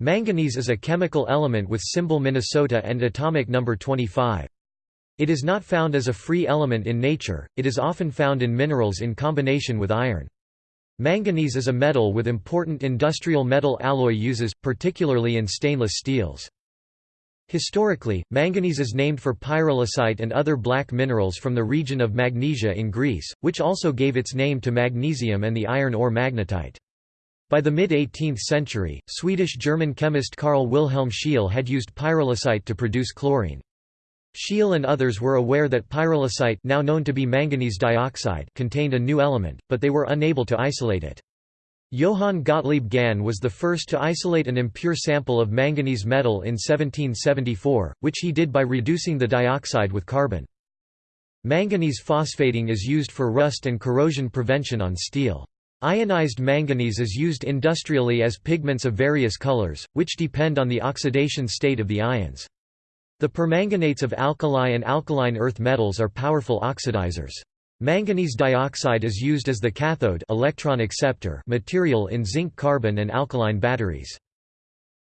Manganese is a chemical element with symbol Minnesota and atomic number 25. It is not found as a free element in nature, it is often found in minerals in combination with iron. Manganese is a metal with important industrial metal alloy uses, particularly in stainless steels. Historically, manganese is named for pyrolusite and other black minerals from the region of Magnesia in Greece, which also gave its name to magnesium and the iron ore magnetite. By the mid-18th century, Swedish-German chemist Carl Wilhelm Scheele had used pyrolusite to produce chlorine. Scheele and others were aware that pyrolusite now known to be manganese dioxide contained a new element, but they were unable to isolate it. Johann Gottlieb Gahn was the first to isolate an impure sample of manganese metal in 1774, which he did by reducing the dioxide with carbon. Manganese phosphating is used for rust and corrosion prevention on steel. Ionized manganese is used industrially as pigments of various colors, which depend on the oxidation state of the ions. The permanganates of alkali and alkaline earth metals are powerful oxidizers. Manganese dioxide is used as the cathode electron acceptor material in zinc-carbon and alkaline batteries.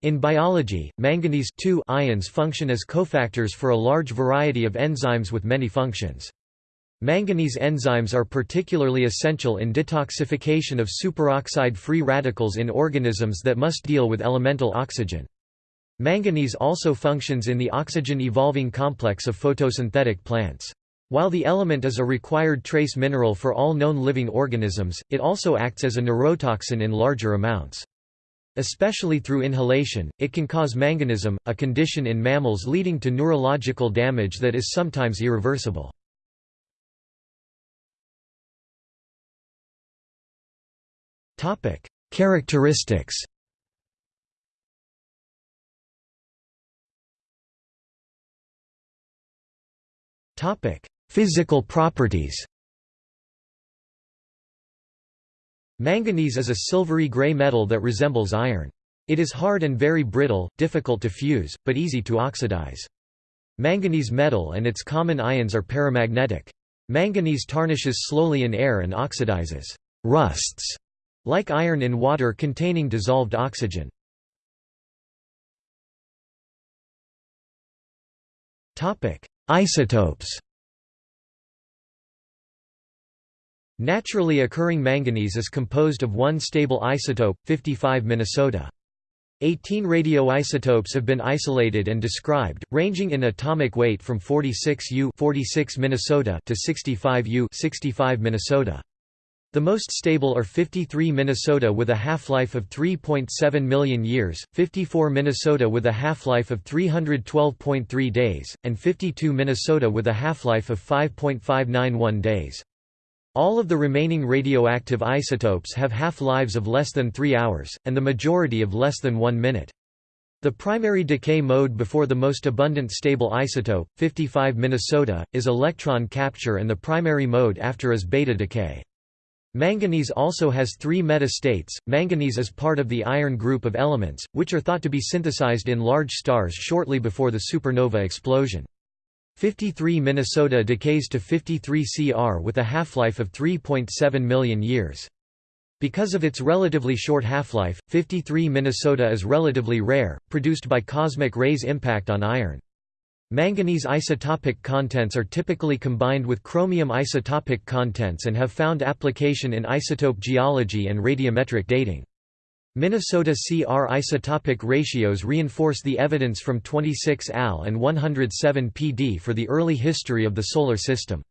In biology, manganese ions function as cofactors for a large variety of enzymes with many functions. Manganese enzymes are particularly essential in detoxification of superoxide free radicals in organisms that must deal with elemental oxygen. Manganese also functions in the oxygen-evolving complex of photosynthetic plants. While the element is a required trace mineral for all known living organisms, it also acts as a neurotoxin in larger amounts. Especially through inhalation, it can cause manganism, a condition in mammals leading to neurological damage that is sometimes irreversible. Topic: Characteristics. Topic: Physical properties. Manganese is a silvery gray metal that resembles iron. It is hard and very brittle, difficult to fuse, but easy to oxidize. Manganese metal and its common ions are paramagnetic. Manganese tarnishes slowly in air and oxidizes rusts like iron in water containing dissolved oxygen. Isotopes Naturally occurring manganese is composed of one stable isotope, 55 Minnesota. 18 radioisotopes have been isolated and described, ranging in atomic weight from 46 U 46 Minnesota to 65 U 65 Minnesota. The most stable are 53 Minnesota with a half-life of 3.7 million years, 54 Minnesota with a half-life of 312.3 days, and 52 Minnesota with a half-life of 5.591 days. All of the remaining radioactive isotopes have half-lives of less than 3 hours, and the majority of less than 1 minute. The primary decay mode before the most abundant stable isotope, 55 Minnesota, is electron capture and the primary mode after is beta decay. Manganese also has three meta-states. Manganese is part of the iron group of elements, which are thought to be synthesized in large stars shortly before the supernova explosion. 53 Minnesota decays to 53 Cr with a half-life of 3.7 million years. Because of its relatively short half-life, 53 Minnesota is relatively rare, produced by cosmic rays' impact on iron. Manganese isotopic contents are typically combined with chromium isotopic contents and have found application in isotope geology and radiometric dating. Minnesota CR isotopic ratios reinforce the evidence from 26 AL and 107 PD for the early history of the Solar System.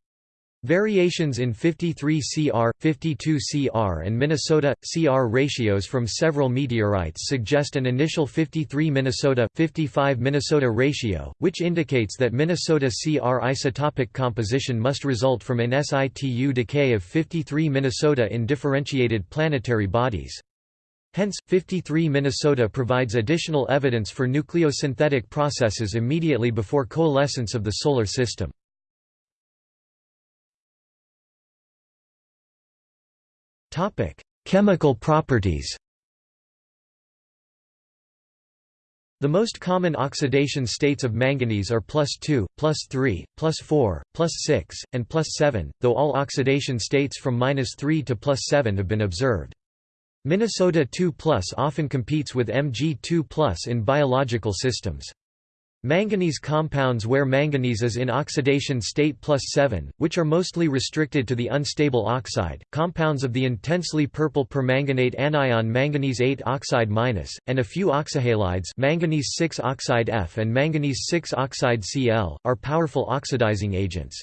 Variations in 53 CR, 52 CR and Minnesota, CR ratios from several meteorites suggest an initial 53 Minnesota, 55 Minnesota ratio, which indicates that Minnesota CR isotopic composition must result from an situ decay of 53 Minnesota in differentiated planetary bodies. Hence, 53 Minnesota provides additional evidence for nucleosynthetic processes immediately before coalescence of the Solar System. Chemical properties. The most common oxidation states of manganese are plus 2, plus 3, plus 4, plus 6, and plus 7, though all oxidation states from minus 3 to plus 7 have been observed. Minnesota 2 often competes with Mg2 in biological systems. Manganese compounds where manganese is in oxidation state plus 7, which are mostly restricted to the unstable oxide, compounds of the intensely purple permanganate anion manganese 8 oxide minus, and a few oxyhalides manganese 6 oxide F and manganese 6 oxide Cl, are powerful oxidizing agents.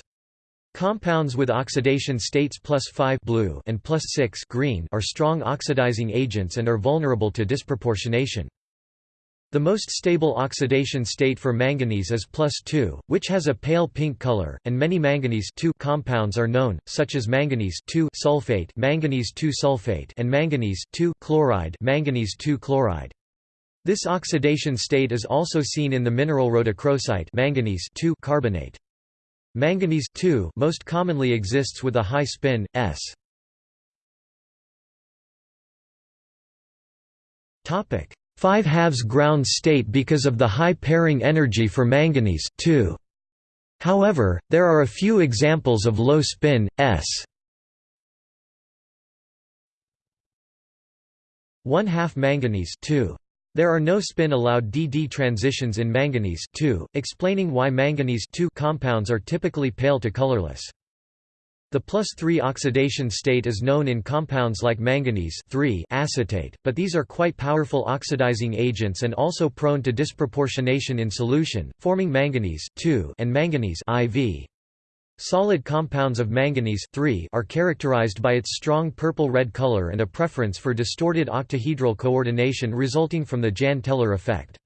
Compounds with oxidation states plus 5 blue and plus 6 green are strong oxidizing agents and are vulnerable to disproportionation. The most stable oxidation state for manganese is plus 2, which has a pale pink color, and many manganese compounds are known, such as manganese sulfate, manganese sulfate and manganese chloride, manganese chloride. This oxidation state is also seen in the mineral rhodochrosite manganese carbonate. Manganese most commonly exists with a high spin, S. Topic 5 halves ground state because of the high pairing energy for manganese However, there are a few examples of low spin, s 1 half manganese 2. There are no spin-allowed DD transitions in manganese 2, explaining why manganese 2 compounds are typically pale to colorless. The plus 3 oxidation state is known in compounds like manganese acetate, but these are quite powerful oxidizing agents and also prone to disproportionation in solution, forming manganese two and manganese IV. Solid compounds of manganese three are characterized by its strong purple-red color and a preference for distorted octahedral coordination resulting from the Jahn-Teller effect.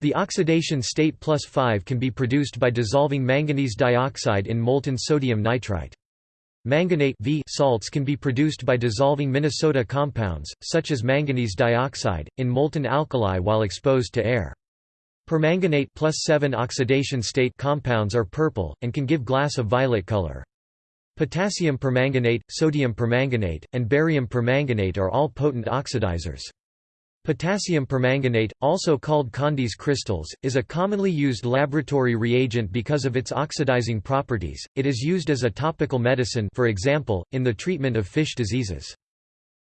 The oxidation state plus 5 can be produced by dissolving manganese dioxide in molten sodium nitrite. Manganate v salts can be produced by dissolving Minnesota compounds, such as manganese dioxide, in molten alkali while exposed to air. Permanganate plus 7 oxidation state compounds are purple, and can give glass a violet color. Potassium permanganate, sodium permanganate, and barium permanganate are all potent oxidizers. Potassium permanganate, also called Condy's crystals, is a commonly used laboratory reagent because of its oxidizing properties. It is used as a topical medicine for example, in the treatment of fish diseases.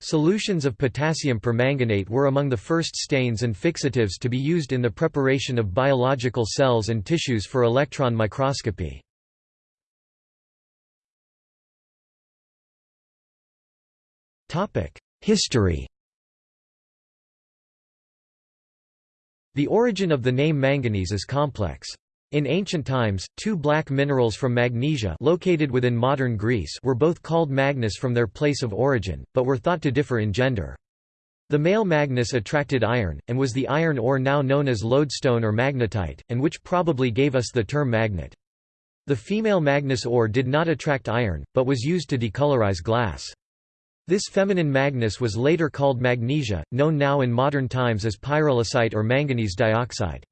Solutions of potassium permanganate were among the first stains and fixatives to be used in the preparation of biological cells and tissues for electron microscopy. History The origin of the name manganese is complex. In ancient times, two black minerals from Magnesia located within modern Greece were both called Magnus from their place of origin, but were thought to differ in gender. The male Magnus attracted iron, and was the iron ore now known as lodestone or magnetite, and which probably gave us the term magnet. The female Magnus ore did not attract iron, but was used to decolorize glass. This feminine Magnus was later called magnesia, known now in modern times as pyrolusite or manganese dioxide.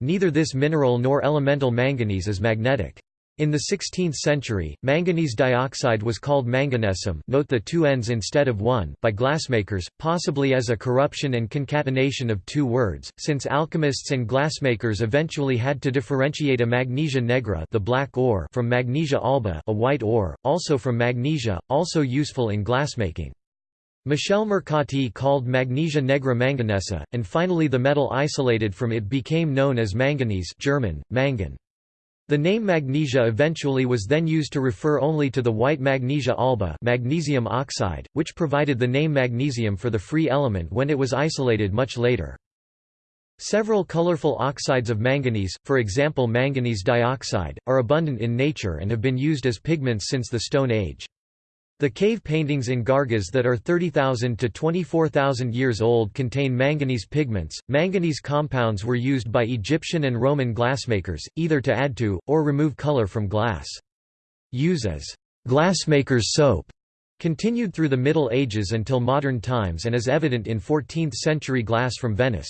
Neither this mineral nor elemental manganese is magnetic. In the 16th century, manganese dioxide was called manganesum note the two ends instead of one by glassmakers, possibly as a corruption and concatenation of two words, since alchemists and glassmakers eventually had to differentiate a magnesia negra the black ore from magnesia alba a white ore, also from magnesia, also useful in glassmaking. Michel Mercati called magnesia negra manganesa, and finally the metal isolated from it became known as manganese German, mangan. The name magnesia eventually was then used to refer only to the white magnesia alba magnesium oxide, which provided the name magnesium for the free element when it was isolated much later. Several colorful oxides of manganese, for example manganese dioxide, are abundant in nature and have been used as pigments since the Stone Age. The cave paintings in Gargas that are 30,000 to 24,000 years old contain manganese pigments. Manganese compounds were used by Egyptian and Roman glassmakers, either to add to, or remove color from glass. Use as glassmaker's soap continued through the Middle Ages until modern times and is evident in 14th-century glass from Venice.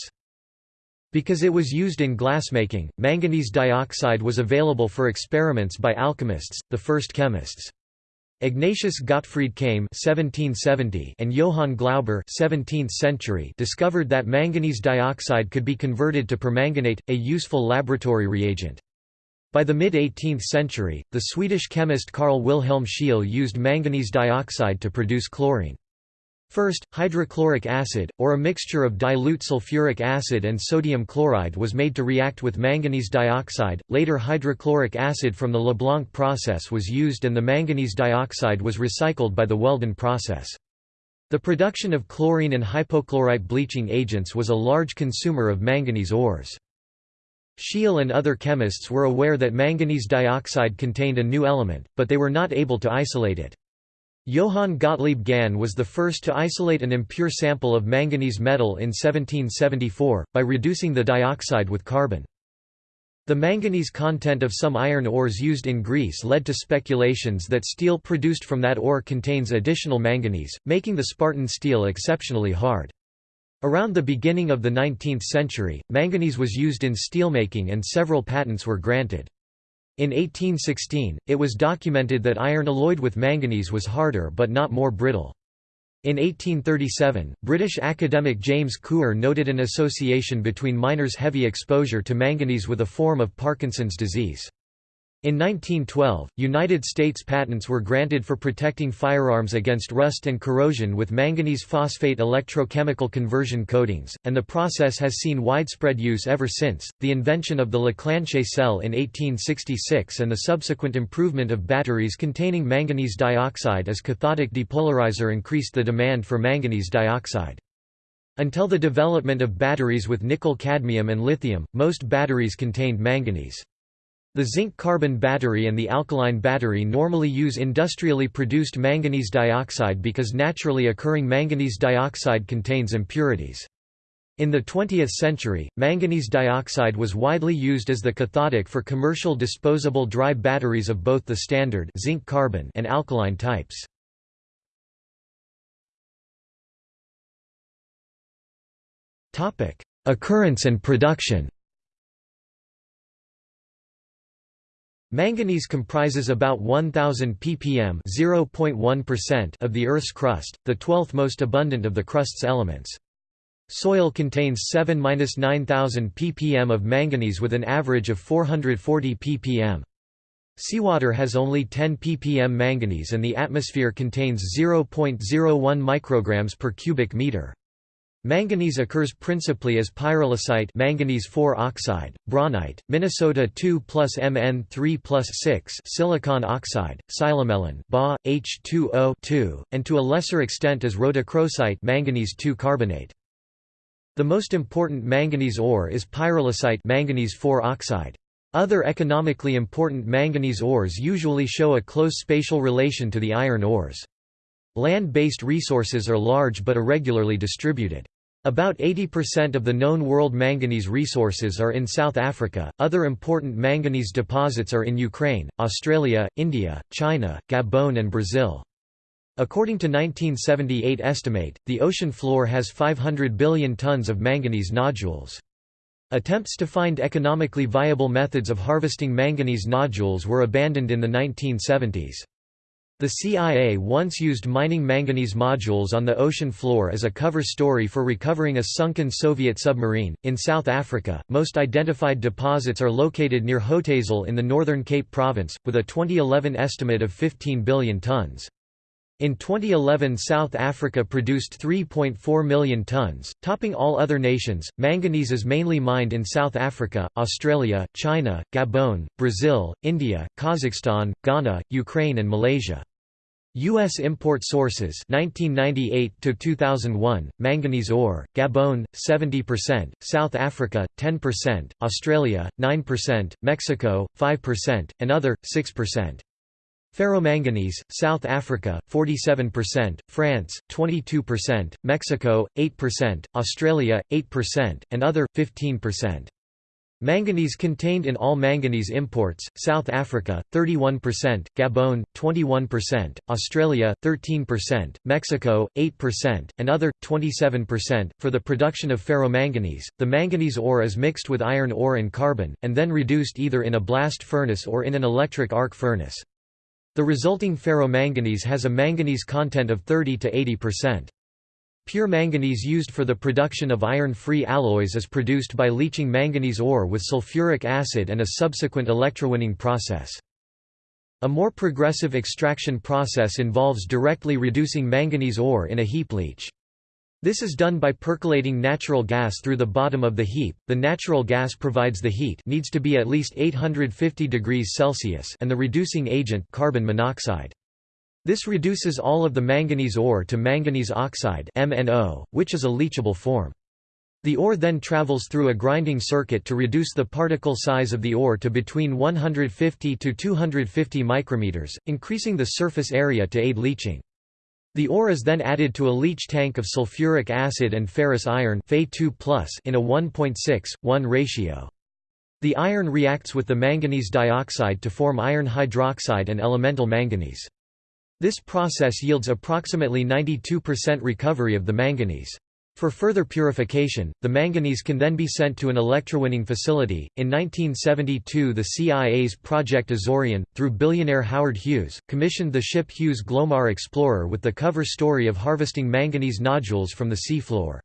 Because it was used in glassmaking, manganese dioxide was available for experiments by alchemists, the first chemists. Ignatius Gottfried Kaim (1770) and Johann Glauber (17th century) discovered that manganese dioxide could be converted to permanganate, a useful laboratory reagent. By the mid-18th century, the Swedish chemist Carl Wilhelm Scheele used manganese dioxide to produce chlorine. First, hydrochloric acid, or a mixture of dilute sulfuric acid and sodium chloride was made to react with manganese dioxide, later hydrochloric acid from the Leblanc process was used and the manganese dioxide was recycled by the Weldon process. The production of chlorine and hypochlorite bleaching agents was a large consumer of manganese ores. Scheele and other chemists were aware that manganese dioxide contained a new element, but they were not able to isolate it. Johann Gottlieb Gahn was the first to isolate an impure sample of manganese metal in 1774, by reducing the dioxide with carbon. The manganese content of some iron ores used in Greece led to speculations that steel produced from that ore contains additional manganese, making the Spartan steel exceptionally hard. Around the beginning of the 19th century, manganese was used in steelmaking and several patents were granted. In 1816, it was documented that iron alloyed with manganese was harder but not more brittle. In 1837, British academic James Couper noted an association between miners' heavy exposure to manganese with a form of Parkinson's disease. In 1912, United States patents were granted for protecting firearms against rust and corrosion with manganese phosphate electrochemical conversion coatings, and the process has seen widespread use ever since. The invention of the Leclanché cell in 1866 and the subsequent improvement of batteries containing manganese dioxide as cathodic depolarizer increased the demand for manganese dioxide. Until the development of batteries with nickel cadmium and lithium, most batteries contained manganese. The zinc-carbon battery and the alkaline battery normally use industrially produced manganese dioxide because naturally occurring manganese dioxide contains impurities. In the 20th century, manganese dioxide was widely used as the cathodic for commercial disposable dry batteries of both the standard zinc-carbon and alkaline types. Occurrence and production Manganese comprises about 1000 ppm (0.1%) of the Earth's crust, the twelfth most abundant of the crust's elements. Soil contains 7–9000 ppm of manganese with an average of 440 ppm. Seawater has only 10 ppm manganese and the atmosphere contains 0.01 micrograms per cubic meter. Manganese occurs principally as pyrolusite manganese oxide, braunite, Minnesota 2 plus Mn3 plus 6 silicon oxide, psilomelane Ba, H2O 2, and to a lesser extent as rhodochrosite manganese 2 carbonate. The most important manganese ore is pyrolusite manganese four oxide. Other economically important manganese ores usually show a close spatial relation to the iron ores. Land-based resources are large but irregularly distributed. About 80% of the known world manganese resources are in South Africa. Other important manganese deposits are in Ukraine, Australia, India, China, Gabon, and Brazil. According to 1978 estimate, the ocean floor has 500 billion tons of manganese nodules. Attempts to find economically viable methods of harvesting manganese nodules were abandoned in the 1970s. The CIA once used mining manganese nodules on the ocean floor as a cover story for recovering a sunken Soviet submarine. In South Africa, most identified deposits are located near Hotazel in the Northern Cape Province, with a 2011 estimate of 15 billion tons. In 2011, South Africa produced 3.4 million tons, topping all other nations. Manganese is mainly mined in South Africa, Australia, China, Gabon, Brazil, India, Kazakhstan, Ghana, Ukraine, and Malaysia. U.S. import sources 1998 to 2001 manganese ore Gabon 70% South Africa 10% Australia 9% Mexico 5% and other 6% Ferromanganese, South Africa, 47%, France, 22%, Mexico, 8%, Australia, 8%, and other, 15%. Manganese contained in all manganese imports, South Africa, 31%, Gabon, 21%, Australia, 13%, Mexico, 8%, and other, 27%. For the production of ferromanganese, the manganese ore is mixed with iron ore and carbon, and then reduced either in a blast furnace or in an electric arc furnace. The resulting ferromanganese has a manganese content of 30 to 80%. Pure manganese used for the production of iron-free alloys is produced by leaching manganese ore with sulfuric acid and a subsequent electrowinning process. A more progressive extraction process involves directly reducing manganese ore in a heap leach. This is done by percolating natural gas through the bottom of the heap. The natural gas provides the heat needs to be at least 850 degrees Celsius and the reducing agent carbon monoxide. This reduces all of the manganese ore to manganese oxide MnO, which is a leachable form. The ore then travels through a grinding circuit to reduce the particle size of the ore to between 150 to 250 micrometers, increasing the surface area to aid leaching. The ore is then added to a leach tank of sulfuric acid and ferrous iron in a 1.6:1 ratio. The iron reacts with the manganese dioxide to form iron hydroxide and elemental manganese. This process yields approximately 92% recovery of the manganese. For further purification, the manganese can then be sent to an electrowinning facility. In 1972, the CIA's Project Azorian, through billionaire Howard Hughes, commissioned the ship Hughes Glomar Explorer with the cover story of harvesting manganese nodules from the seafloor.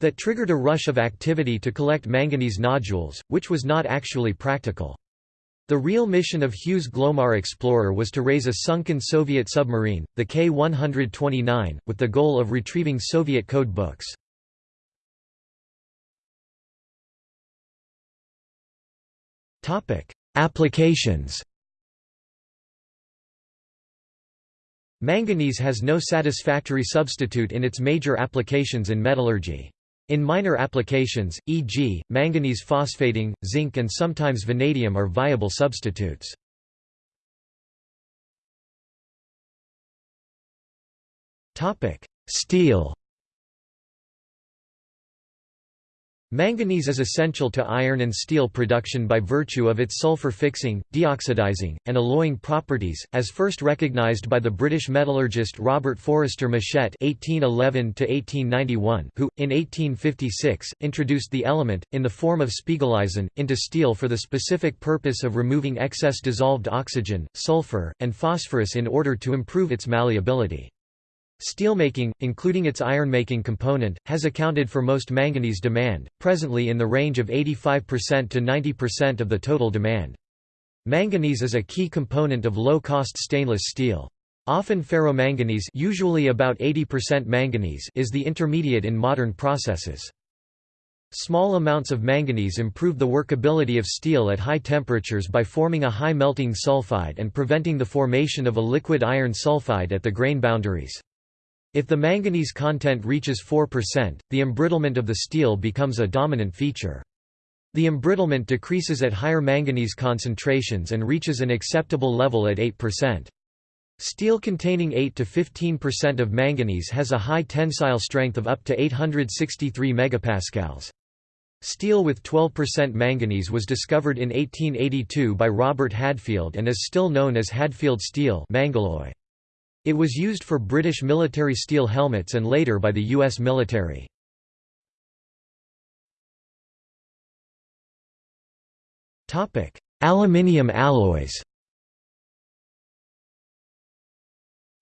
That triggered a rush of activity to collect manganese nodules, which was not actually practical. The real mission of Hughes Glomar Explorer was to raise a sunken Soviet submarine, the K-129, with the goal of retrieving Soviet code books. Applications Manganese has no satisfactory substitute in its major applications in metallurgy. In minor applications, e.g., manganese phosphating, zinc and sometimes vanadium are viable substitutes. Steel Manganese is essential to iron and steel production by virtue of its sulfur-fixing, deoxidizing, and alloying properties, as first recognized by the British metallurgist Robert Forester Mushet (1811–1891), who, in 1856, introduced the element, in the form of Spiegeleisen, into steel for the specific purpose of removing excess dissolved oxygen, sulfur, and phosphorus in order to improve its malleability. Steelmaking, including its ironmaking component, has accounted for most manganese demand, presently in the range of 85% to 90% of the total demand. Manganese is a key component of low-cost stainless steel. Often ferromanganese usually about 80% manganese is the intermediate in modern processes. Small amounts of manganese improve the workability of steel at high temperatures by forming a high melting sulfide and preventing the formation of a liquid iron sulfide at the grain boundaries. If the manganese content reaches 4%, the embrittlement of the steel becomes a dominant feature. The embrittlement decreases at higher manganese concentrations and reaches an acceptable level at 8%. Steel containing 8 to 15% of manganese has a high tensile strength of up to 863 megapascals. Steel with 12% manganese was discovered in 1882 by Robert Hadfield and is still known as Hadfield steel Mangaloy. It was used for British military steel helmets and later by the U.S. military. Aluminium alloys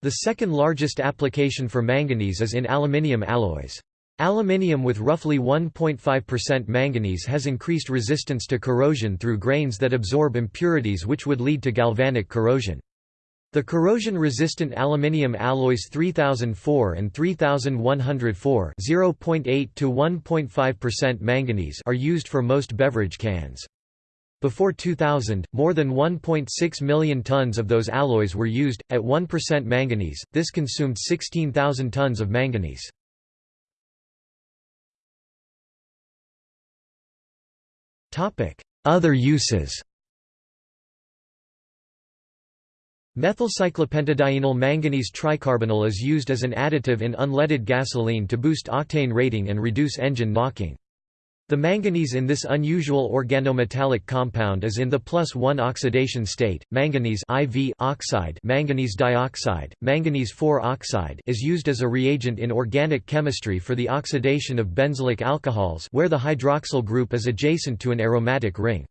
The second largest application for manganese is in aluminium alloys. Aluminium with roughly 1.5% manganese has increased resistance to corrosion through grains that absorb impurities which would lead to galvanic corrosion. The corrosion-resistant aluminium alloys 3004 and 3104 0.8 to 1.5% manganese are used for most beverage cans. Before 2000, more than 1.6 million tons of those alloys were used, at 1% manganese, this consumed 16,000 tons of manganese. Topic: Other uses Methylcyclopentadienyl manganese tricarbonyl is used as an additive in unleaded gasoline to boost octane rating and reduce engine knocking. The manganese in this unusual organometallic compound is in the plus 1 oxidation state. Manganese IV oxide, manganese dioxide, manganese 4 oxide is used as a reagent in organic chemistry for the oxidation of benzylic alcohols where the hydroxyl group is adjacent to an aromatic ring.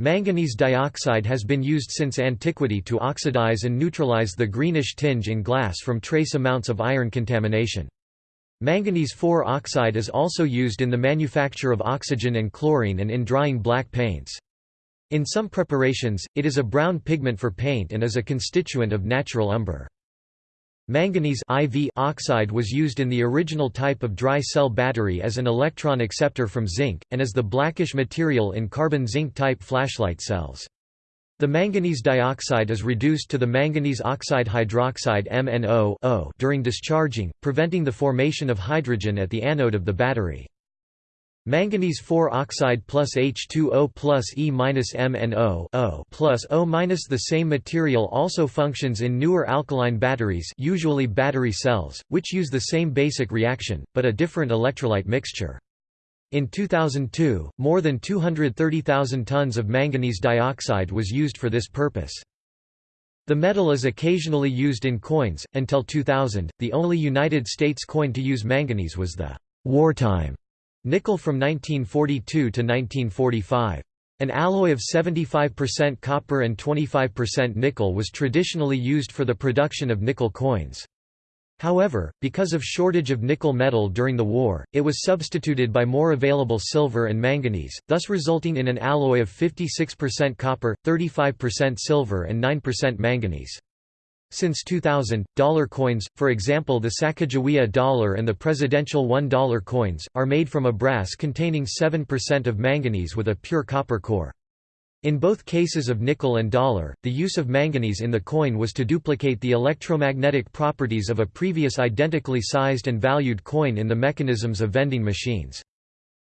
Manganese dioxide has been used since antiquity to oxidize and neutralize the greenish tinge in glass from trace amounts of iron contamination. Manganese 4 oxide is also used in the manufacture of oxygen and chlorine and in drying black paints. In some preparations, it is a brown pigment for paint and is a constituent of natural umber. Manganese IV oxide was used in the original type of dry cell battery as an electron acceptor from zinc, and as the blackish material in carbon-zinc type flashlight cells. The manganese dioxide is reduced to the manganese oxide hydroxide MnO during discharging, preventing the formation of hydrogen at the anode of the battery. Manganese 4 oxide plus H2O plus E minus MnO plus O minus The same material also functions in newer alkaline batteries usually battery cells, which use the same basic reaction, but a different electrolyte mixture. In 2002, more than 230,000 tons of manganese dioxide was used for this purpose. The metal is occasionally used in coins. Until 2000, the only United States coin to use manganese was the wartime nickel from 1942 to 1945. An alloy of 75% copper and 25% nickel was traditionally used for the production of nickel coins. However, because of shortage of nickel metal during the war, it was substituted by more available silver and manganese, thus resulting in an alloy of 56% copper, 35% silver and 9% manganese. Since 2000, dollar coins, for example the Sacagawea dollar and the presidential $1 coins, are made from a brass containing 7% of manganese with a pure copper core. In both cases of nickel and dollar, the use of manganese in the coin was to duplicate the electromagnetic properties of a previous identically sized and valued coin in the mechanisms of vending machines.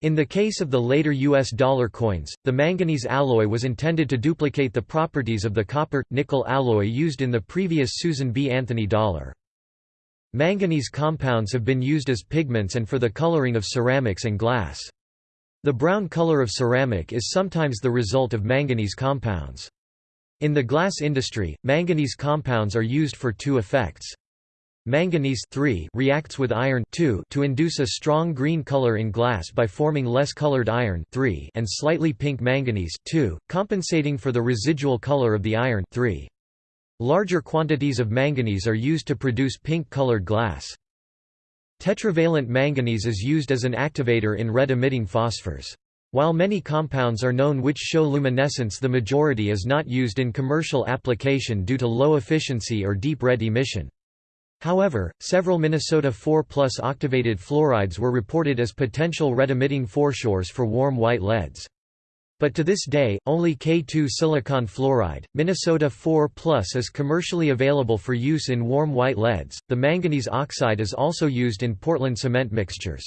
In the case of the later U.S. dollar coins, the manganese alloy was intended to duplicate the properties of the copper-nickel alloy used in the previous Susan B. Anthony dollar. Manganese compounds have been used as pigments and for the coloring of ceramics and glass. The brown color of ceramic is sometimes the result of manganese compounds. In the glass industry, manganese compounds are used for two effects. Manganese reacts with iron to induce a strong green color in glass by forming less colored iron and slightly pink manganese compensating for the residual color of the iron Larger quantities of manganese are used to produce pink-colored glass. Tetravalent manganese is used as an activator in red-emitting phosphors. While many compounds are known which show luminescence the majority is not used in commercial application due to low efficiency or deep red emission. However, several Minnesota 4 plus octavated fluorides were reported as potential red-emitting phosphors for warm white leads. But to this day, only K2 silicon fluoride, Minnesota 4 Plus is commercially available for use in warm white leads. The manganese oxide is also used in Portland cement mixtures.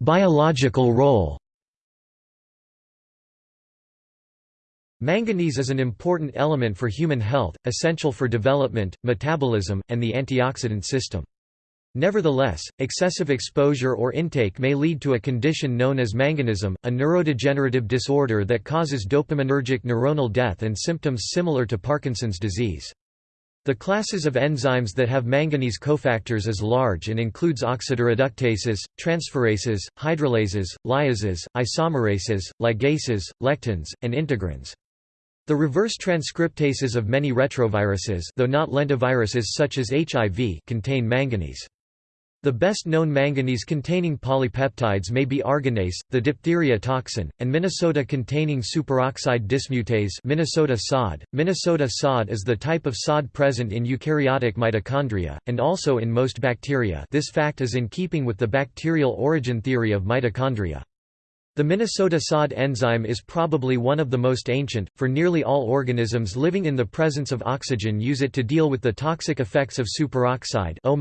Biological role. Manganese is an important element for human health, essential for development, metabolism, and the antioxidant system. Nevertheless, excessive exposure or intake may lead to a condition known as manganism, a neurodegenerative disorder that causes dopaminergic neuronal death and symptoms similar to Parkinson's disease. The classes of enzymes that have manganese cofactors is large and includes oxidoreductases, transferases, hydrolases, lyases, isomerases, ligases, lectins, and integrins. The reverse transcriptases of many retroviruses though not lentiviruses such as HIV contain manganese. The best-known manganese-containing polypeptides may be arginase, the diphtheria toxin, and Minnesota-containing superoxide dismutase Minnesota SOD. Minnesota SOD is the type of SOD present in eukaryotic mitochondria, and also in most bacteria this fact is in keeping with the bacterial origin theory of mitochondria. The Minnesota SOD enzyme is probably one of the most ancient, for nearly all organisms living in the presence of oxygen use it to deal with the toxic effects of superoxide O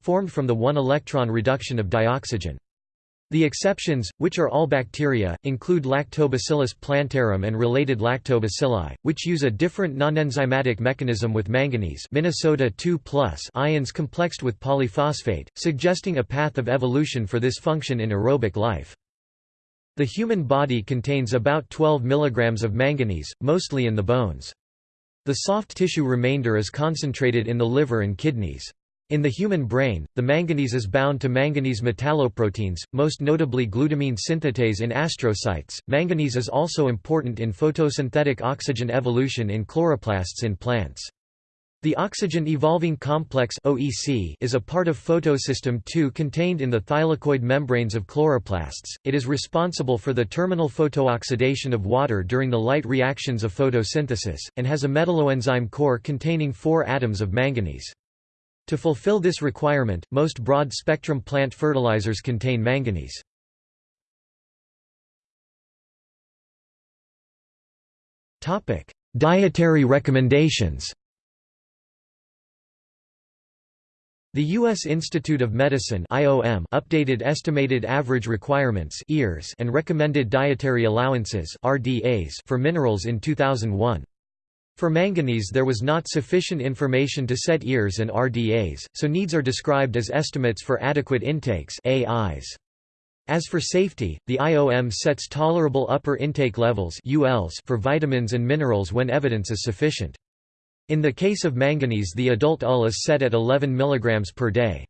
formed from the one-electron reduction of dioxygen. The exceptions, which are all bacteria, include Lactobacillus plantarum and related lactobacilli, which use a different non-enzymatic mechanism with manganese Minnesota 2 ions complexed with polyphosphate, suggesting a path of evolution for this function in aerobic life. The human body contains about 12 mg of manganese, mostly in the bones. The soft tissue remainder is concentrated in the liver and kidneys. In the human brain, the manganese is bound to manganese metalloproteins, most notably glutamine synthetase in astrocytes. Manganese is also important in photosynthetic oxygen evolution in chloroplasts in plants. The oxygen evolving complex OEC is a part of photosystem II contained in the thylakoid membranes of chloroplasts. It is responsible for the terminal photooxidation of water during the light reactions of photosynthesis, and has a metalloenzyme core containing four atoms of manganese. To fulfill this requirement, most broad-spectrum plant fertilizers contain manganese. Dietary recommendations The U.S. Institute of Medicine IOM updated estimated average requirements EARS and recommended dietary allowances RDAs for minerals in 2001. For manganese there was not sufficient information to set EARs and RDAs, so needs are described as estimates for adequate intakes AIs. As for safety, the IOM sets tolerable upper intake levels ULs for vitamins and minerals when evidence is sufficient. In the case of manganese the adult UL is set at 11 mg per day.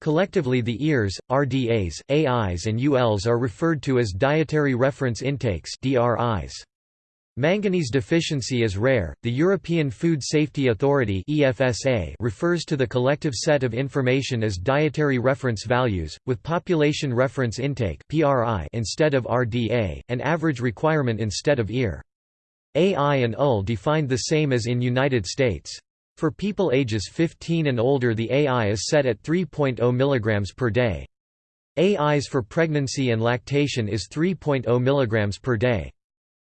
Collectively the EARs, RDAs, AIs and ULs are referred to as dietary reference intakes DRIs. Manganese deficiency is rare. The European Food Safety Authority (EFSA) refers to the collective set of information as dietary reference values, with population reference intake (PRI) instead of RDA, and average requirement instead of EAR. AI and UL defined the same as in United States. For people ages 15 and older the AI is set at 3.0 mg per day. AIs for pregnancy and lactation is 3.0 mg per day.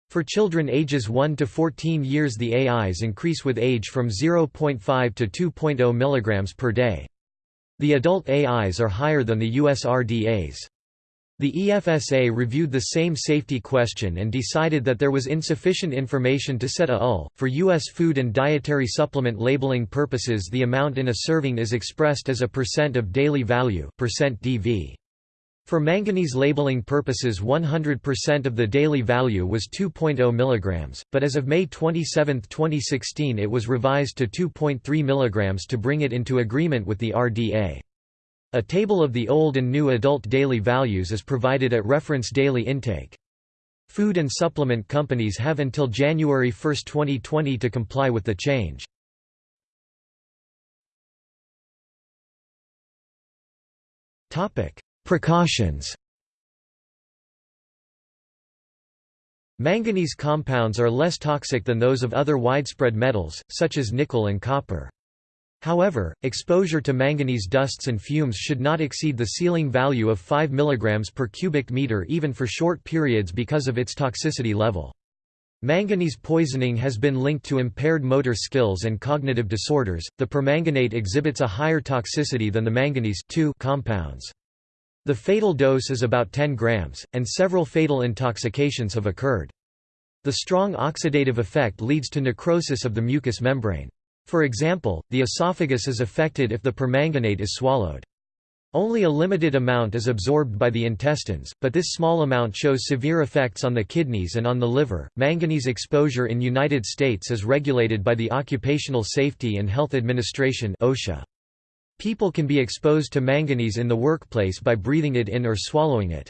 For children ages 1 to 14 years the AIs increase with age from 0.5 to 2.0 mg per day. The adult AIs are higher than the US RDAs. The EFSA reviewed the same safety question and decided that there was insufficient information to set a UL. For U.S. food and dietary supplement labeling purposes, the amount in a serving is expressed as a percent of daily value, percent DV. For manganese labeling purposes 100% of the daily value was 2.0 mg, but as of May 27, 2016 it was revised to 2.3 mg to bring it into agreement with the RDA. A table of the old and new adult daily values is provided at reference daily intake. Food and supplement companies have until January 1, 2020 to comply with the change. Precautions Manganese compounds are less toxic than those of other widespread metals, such as nickel and copper. However, exposure to manganese dusts and fumes should not exceed the ceiling value of 5 mg per cubic meter even for short periods because of its toxicity level. Manganese poisoning has been linked to impaired motor skills and cognitive disorders. The permanganate exhibits a higher toxicity than the manganese compounds. The fatal dose is about 10 grams, and several fatal intoxications have occurred. The strong oxidative effect leads to necrosis of the mucous membrane. For example, the esophagus is affected if the permanganate is swallowed. Only a limited amount is absorbed by the intestines, but this small amount shows severe effects on the kidneys and on the liver. Manganese exposure in United States is regulated by the Occupational Safety and Health Administration (OSHA). People can be exposed to manganese in the workplace by breathing it in or swallowing it.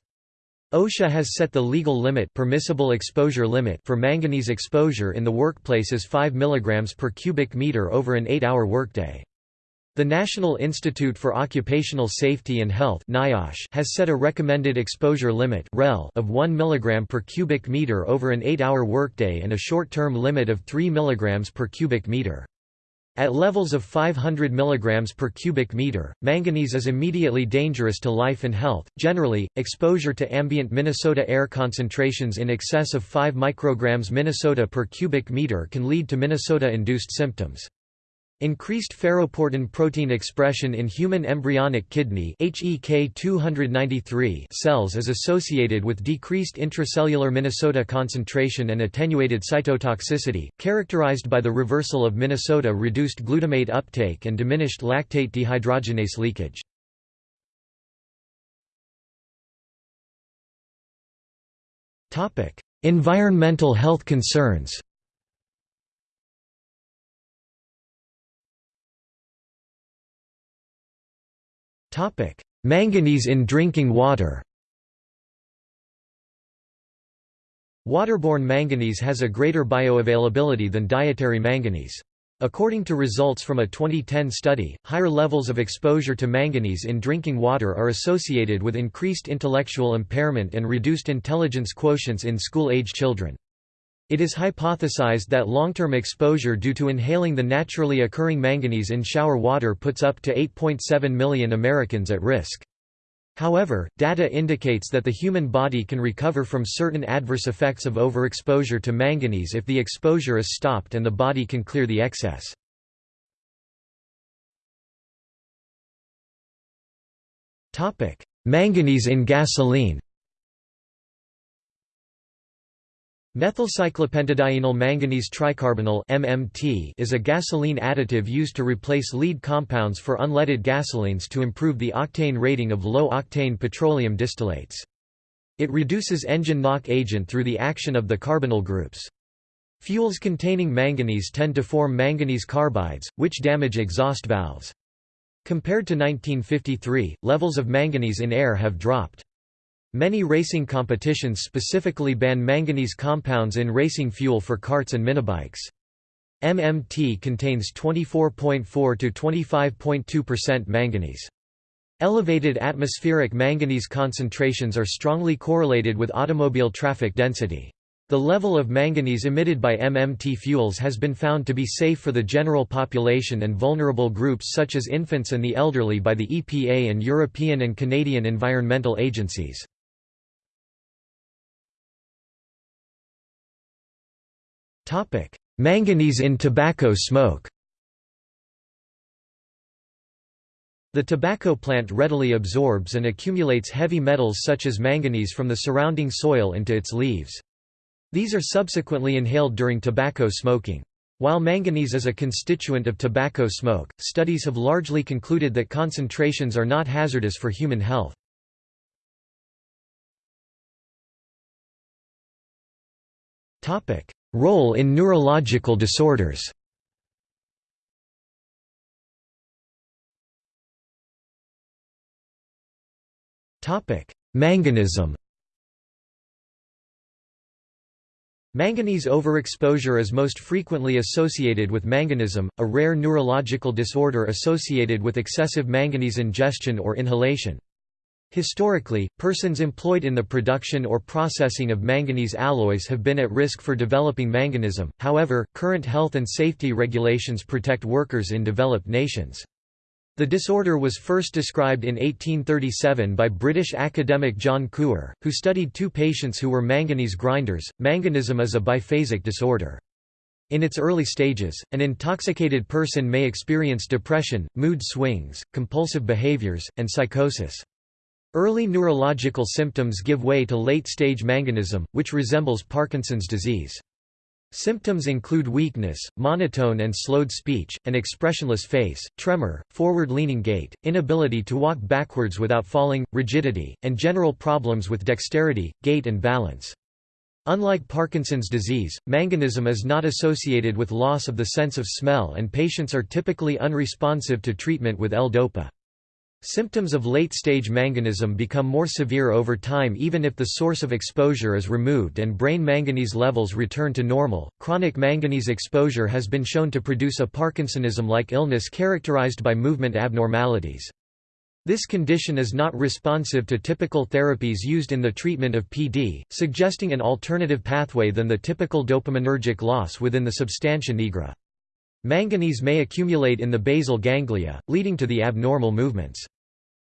OSHA has set the legal limit permissible exposure limit for manganese exposure in the workplace as 5 mg per cubic meter over an 8-hour workday. The National Institute for Occupational Safety and Health has set a recommended exposure limit of 1 mg per cubic meter over an 8-hour workday and a short-term limit of 3 mg per cubic meter. At levels of 500 mg per cubic meter, manganese is immediately dangerous to life and health. Generally, exposure to ambient Minnesota air concentrations in excess of 5 micrograms Minnesota per cubic meter can lead to Minnesota-induced symptoms. Increased ferroportin protein expression in human embryonic kidney HEK293 cells is associated with decreased intracellular Minnesota concentration and attenuated cytotoxicity, characterized by the reversal of Minnesota reduced glutamate uptake and diminished lactate dehydrogenase leakage. Environmental health concerns Manganese in drinking water Waterborne manganese has a greater bioavailability than dietary manganese. According to results from a 2010 study, higher levels of exposure to manganese in drinking water are associated with increased intellectual impairment and reduced intelligence quotients in school-age children. It is hypothesized that long-term exposure due to inhaling the naturally occurring manganese in shower water puts up to 8.7 million Americans at risk. However, data indicates that the human body can recover from certain adverse effects of overexposure to manganese if the exposure is stopped and the body can clear the excess. Manganese in gasoline Methylcyclopentadienyl manganese tricarbonyl (MMT) is a gasoline additive used to replace lead compounds for unleaded gasolines to improve the octane rating of low-octane petroleum distillates. It reduces engine knock agent through the action of the carbonyl groups. Fuels containing manganese tend to form manganese carbides, which damage exhaust valves. Compared to 1953, levels of manganese in air have dropped. Many racing competitions specifically ban manganese compounds in racing fuel for karts and minibikes. MMT contains 24.4 to 25.2% manganese. Elevated atmospheric manganese concentrations are strongly correlated with automobile traffic density. The level of manganese emitted by MMT fuels has been found to be safe for the general population and vulnerable groups such as infants and the elderly by the EPA and European and Canadian environmental agencies. Manganese in tobacco smoke The tobacco plant readily absorbs and accumulates heavy metals such as manganese from the surrounding soil into its leaves. These are subsequently inhaled during tobacco smoking. While manganese is a constituent of tobacco smoke, studies have largely concluded that concentrations are not hazardous for human health. Role in neurological disorders Manganism Manganese overexposure is most frequently associated with manganism, a rare neurological disorder associated with excessive manganese ingestion or inhalation. Historically, persons employed in the production or processing of manganese alloys have been at risk for developing manganism, however, current health and safety regulations protect workers in developed nations. The disorder was first described in 1837 by British academic John Couper, who studied two patients who were manganese grinders. Manganism is a biphasic disorder. In its early stages, an intoxicated person may experience depression, mood swings, compulsive behaviors, and psychosis. Early neurological symptoms give way to late-stage manganism, which resembles Parkinson's disease. Symptoms include weakness, monotone and slowed speech, an expressionless face, tremor, forward-leaning gait, inability to walk backwards without falling, rigidity, and general problems with dexterity, gait and balance. Unlike Parkinson's disease, manganism is not associated with loss of the sense of smell and patients are typically unresponsive to treatment with L-DOPA. Symptoms of late-stage manganism become more severe over time even if the source of exposure is removed and brain manganese levels return to normal. Chronic manganese exposure has been shown to produce a Parkinsonism-like illness characterized by movement abnormalities. This condition is not responsive to typical therapies used in the treatment of PD, suggesting an alternative pathway than the typical dopaminergic loss within the substantia nigra. Manganese may accumulate in the basal ganglia, leading to the abnormal movements.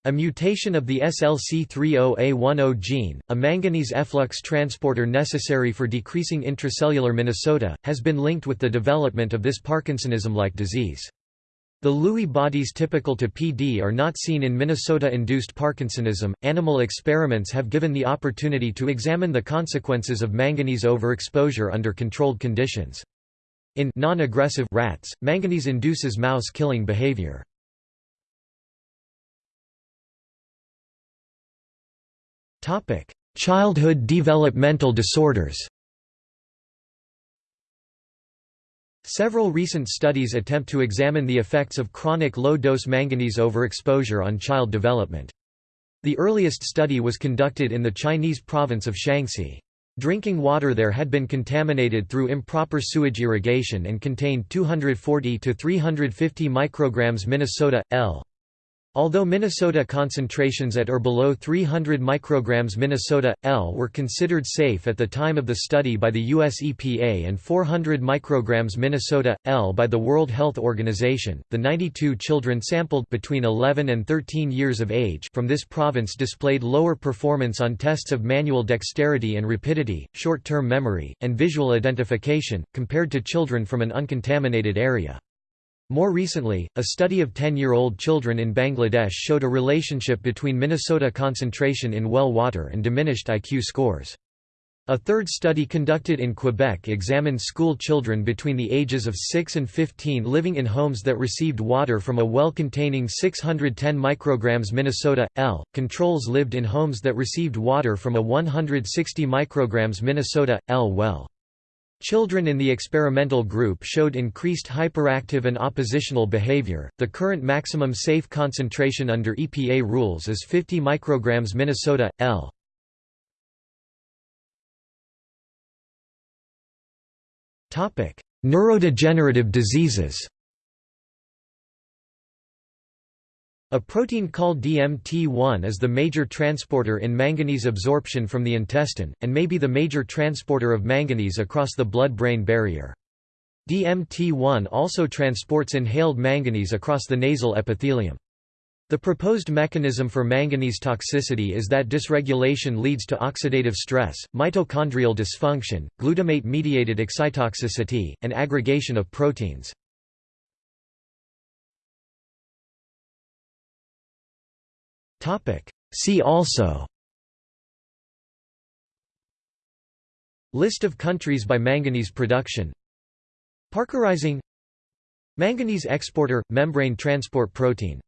A mutation of the SLC30A10 gene, a manganese efflux transporter necessary for decreasing intracellular Minnesota, has been linked with the development of this Parkinsonism-like disease. The Lewy bodies typical to PD are not seen in Minnesota-induced Parkinsonism. Animal experiments have given the opportunity to examine the consequences of manganese overexposure under controlled conditions. In non-aggressive rats, manganese induces mouse killing behavior. Topic: Childhood developmental disorders. Several recent studies attempt to examine the effects of chronic low-dose manganese overexposure on child development. The earliest study was conducted in the Chinese province of Shaanxi. Drinking water there had been contaminated through improper sewage irrigation and contained 240 to 350 micrograms Minnesota L. Although Minnesota concentrations at or below 300 micrograms Minnesota, L were considered safe at the time of the study by the US EPA and 400 micrograms Minnesota, L by the World Health Organization, the 92 children sampled between 11 and 13 years of age from this province displayed lower performance on tests of manual dexterity and rapidity, short-term memory, and visual identification, compared to children from an uncontaminated area. More recently, a study of 10-year-old children in Bangladesh showed a relationship between Minnesota concentration in well water and diminished IQ scores. A third study conducted in Quebec examined school children between the ages of 6 and 15 living in homes that received water from a well containing 610 micrograms Minnesota L. Controls lived in homes that received water from a 160 micrograms Minnesota L well. Children in the experimental group showed increased hyperactive and oppositional behavior. The current maximum safe concentration under EPA rules is 50 micrograms Minnesota L. Topic: Neurodegenerative diseases. A protein called DMT1 is the major transporter in manganese absorption from the intestine, and may be the major transporter of manganese across the blood-brain barrier. DMT1 also transports inhaled manganese across the nasal epithelium. The proposed mechanism for manganese toxicity is that dysregulation leads to oxidative stress, mitochondrial dysfunction, glutamate-mediated excitotoxicity, and aggregation of proteins. See also. List of countries by manganese production. Parkerizing. Manganese exporter – membrane transport protein